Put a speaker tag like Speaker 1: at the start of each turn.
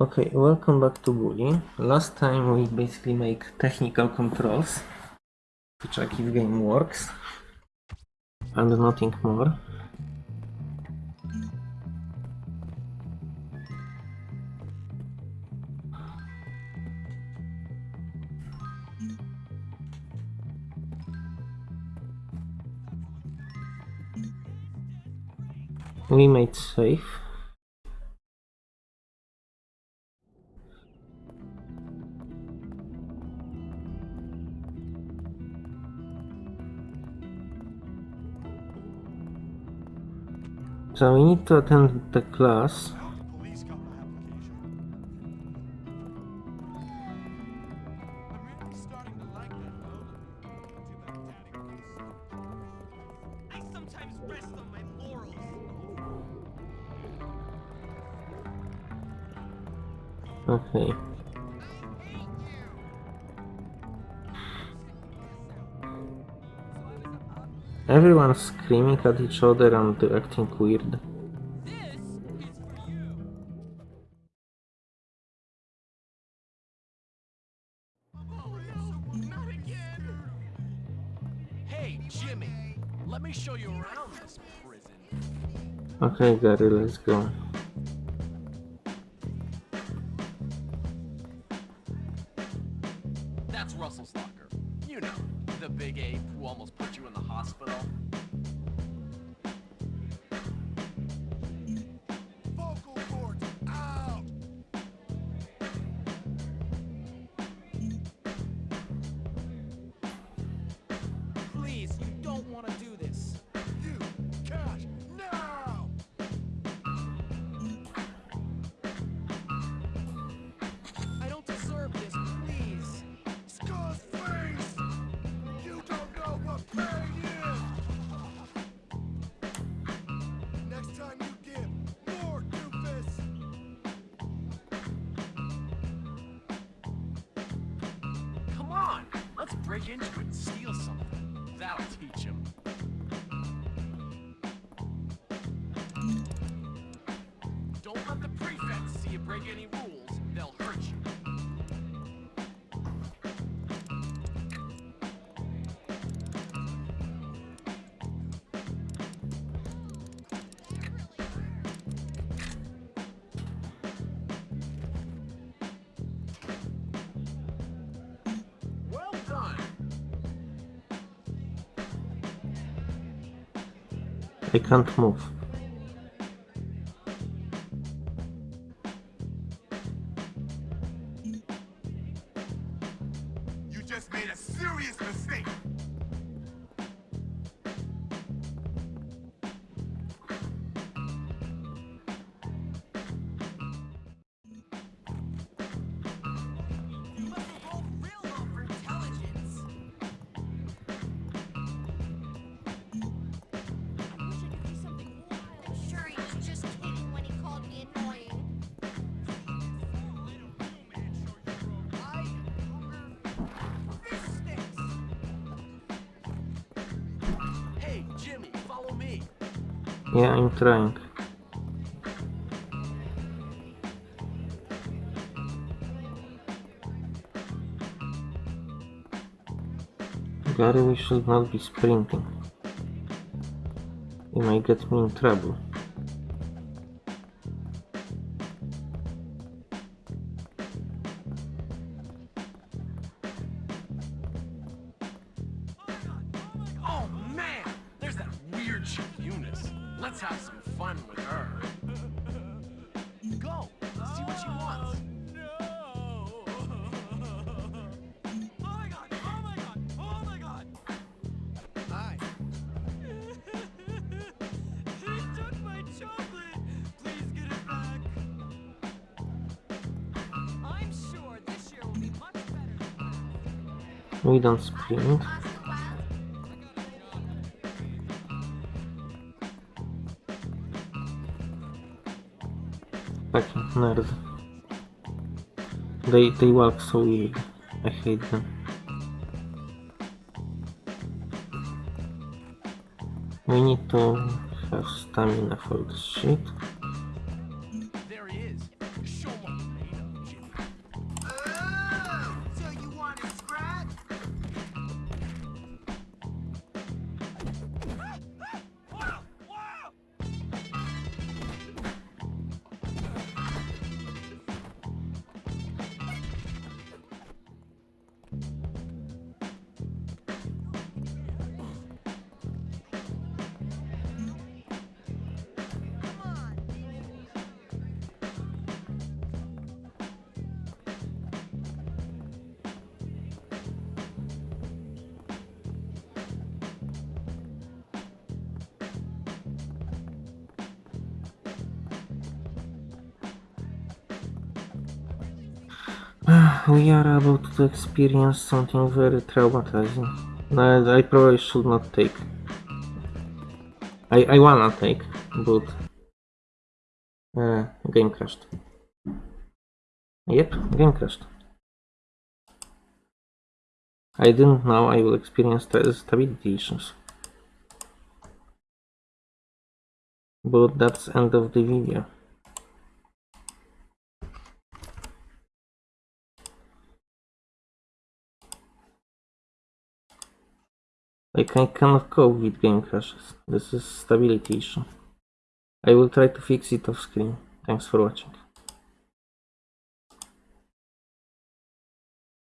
Speaker 1: Okay, welcome back to Bully. Last time we basically make technical controls to check if game works and nothing more. We made safe. So we need to attend the class.
Speaker 2: Police
Speaker 1: Everyone's screaming at each other and acting weird.
Speaker 2: Not again. Hey, Jimmy. Let me show you around this prison.
Speaker 1: Okay, Gary, let's go.
Speaker 2: Break into it and steal something. That'll teach him. Don't let the prefects see you break any rules.
Speaker 1: I can't move.
Speaker 3: You just made a serious mistake.
Speaker 1: Yeah, I'm trying. Gary, we should not be sprinting. You might get me in trouble.
Speaker 2: Let's have some fun with her. Go, see what she wants. No. Oh my
Speaker 4: Class,
Speaker 1: nerd. They they walk so weird. I hate them. We need to have stamina for this shit. We are about to experience something very traumatizing. I probably should not take. I, I wanna take, but... Uh, game crashed. Yep, game crashed. I didn't know I will experience sta- stability issues. But that's end of the video. I cannot cope with game crashes. This is stability issue. I will try to fix it off screen. Thanks for watching.